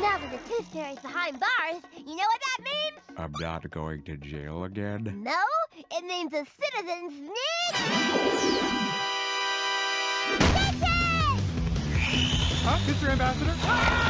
Now that the Tooth Fairy's behind bars, you know what that means? I'm not going to jail again. No, it means the citizens need... Huh, Mr. Ambassador? Ah!